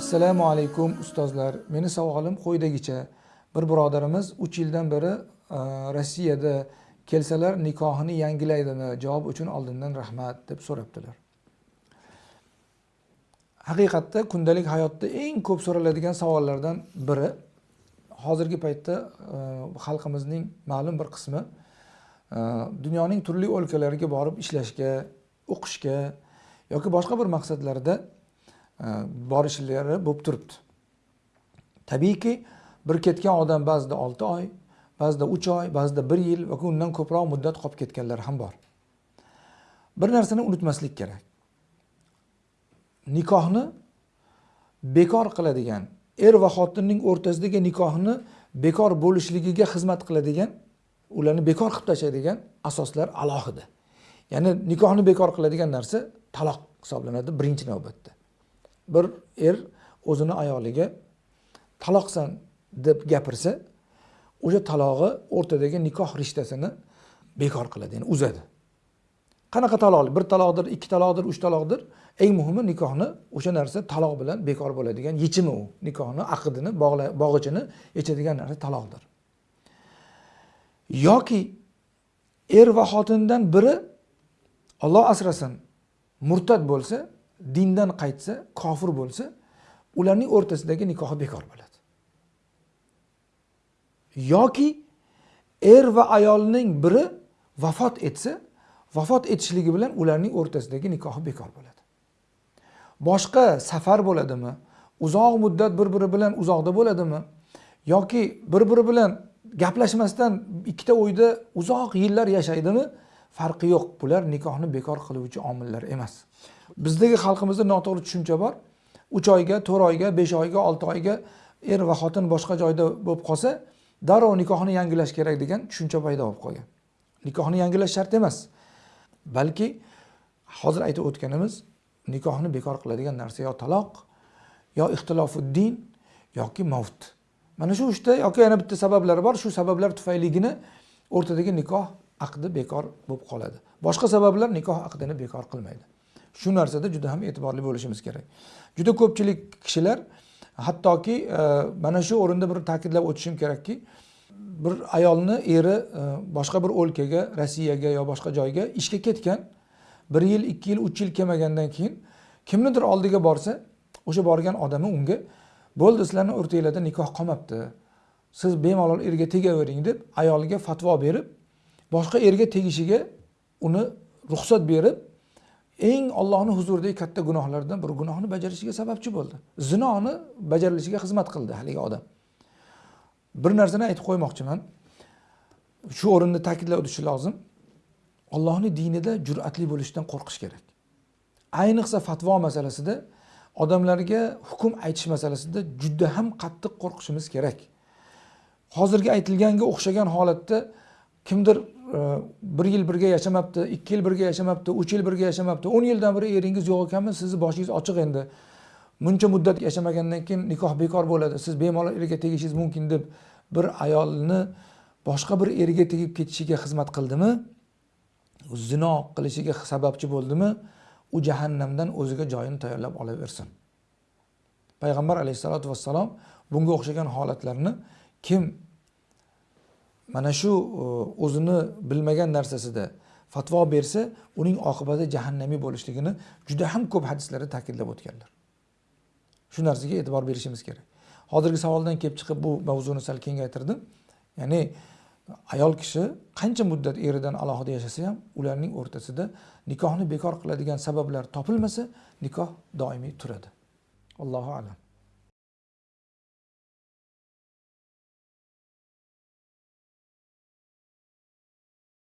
assalomu alaykum ustozlar. Meni savolim quyidagicha bir birodarimiz uch yildan beri e, rossiyada kelsalar nikohini yangilaydimi? Javob uchun oldindan rahmat deb so'rabdilar. Haqiqatda kundalik hayotda eng ko'p so'raladigan savollardan biri hozirgi paytda e, xalqimizning ma'lum bir qismi e, dunyoning turli o'lkalariga borib ishlashga o'qishga yoki boshqa bir maqsadlarda borishlari bo'lib turibdi. Tabiiyki bir ketgan odam ba'zida olti oy ba'zida uch oy ba'zida bir yil yoki undan ko'proq muddat qolib ketganlar ham bor. Bir narsani unutmaslik kerak. Nikohni bekor qiladigan er va xotinning o'rtasidagi nikohni bekor bo'lishligiga xizmat qiladigan ularni bekor qilib tashlaydigan asoslar alohida. Ya'ni nikohni bekor qiladigan narsa taloq hisoblanadi birinchi navbatda. Bir er o'zini ayoliga taloqsan deb gapirsa o'sha talog'i o'rtadagi nikoh rishtasini bekor qiladi ya'ni uzadi. Qanaqa taloq? Bir taloqdir ikki taloqdir uch taloqdir. Eng muhimi nikohni o'sha narsa taloq bilan bekor bo'ladigan yechimi u. Nikohni aqdini bog'ichini yechadigan narsa taloqdir. Yoki er va xotindan biri olloh asrasin murtad bo'lsa dindan qaytsa kofir bo'lsa ularning o'rtasidagi nikohi bekor bo'ladi. Yoki er va ayolning biri vafot etsa vafot etishligi bilan ularning o'rtasidagi nikohi bekor bo'ladi. Boshqa safar bo'ladimi? Uzoq muddat bir biri bilan uzoqda bo'ladimi? Yoki bir biri bilan gaplashmasdan ikkita uyda uzoq yillar yashaydimi? Farqi yo'q. Bular nikohni bekor qiluvchi omillar emas. Bizdagi xalqimizda noto'g'ri tushuncha bor. Uch oyga to'rt oyga besh oyga olti oyga er va xotin boshqa joyda bo'lib qolsa darrov nikohni yangilash kerak degan tushuncha paydo bo'lib qolgan. Nikohni yangilash shart emas. Balki hozir aytib o'tganimiz nikohni bekor qiladigan narsa yo taloq yo ixtilofuddin yoki mavt. Mana shu uchta yoki yana bitta sabablari bor. Shu sabablar tufayligina o'rtadagi nikoh aqdi bekor bo'lib qoladi. Boshqa sabablar nikoh aqdini bekor qilmaydi. Shu narsada juda ham e'tiborli bo'lishimiz kerak. Juda ko'pchilik kishilar hattoki e, mana shu o'rinda bir ta'kidlab o'tishim kerakki bir ayolni eri e, boshqa bir o'lkaga rossiyaga yo boshqa joyga ishga ketgan bir yil ikki yil uch yil kelmagandan keyin kimnidir oldiga borsa o'sha borgan odami unga bo'ldi sizlarni o'rtanglarda nikoh qolmabdi. Siz bemalol erga tegavering deb ayolga fatvo berib boshqa erga tegishiga uni ruxsat berib eng ollohni huzuridagi katta gunohlardan bir gunohni bajarishiga sababchi bo'ldi. Zinoni bajarilishiga xizmat qildi haligi odam. Bir narsani aytib qo'ymoqchiman. Shu o'rinda ta'kidlab o'tish lozim. Ollohni dinida jur'atli bo'lishdan qo'rqish kerak. Ayniqsa fatvo masalasida odamlarga hukm aytish masalasida juda ham qattiq qo'rqishimiz kerak. Hozirgi aytilganga o'xshagan holatda kimdir e, bir yil birga yashamabdi ikki yil birga yashamabdi uch yil birga yashamabdi o'n yildan beri eringiz yo'q ekanmi? Sizni boshingiz ochiq endi. Buncha muddat yashamagandan keyin nikoh bekor bo'ladi. Siz bemalol erga tegishingiz mumkin deb bir ayolni boshqa bir erga tegib ketishiga xizmat qildimi? Zino qilishiga sababchi bo'ldimi? U jahannamdan o'ziga joyini tayyorlab olaversin. Payg'ambar alayhissalotu vassalom bunga o'xshagan holatlarni kim mana shu e, o'zini bilmagan narsasida fatvo bersa uning oqibati jahannamiy bo'lishligini juda ham ko'p hadislarda ta'kidlab o'tganlar. Shu narsaga e'tibor berishimiz kerak. Hozirgi savoldan kelib chiqib bu mavzuni sal kengaytirdim. Ya'ni ayol kishi qancha muddat eridan alohida yashasa ham ularning o'rtasida nikohni bekor qiladigan sabablar topilmasa nikoh doimiy turadi. Allohu alam.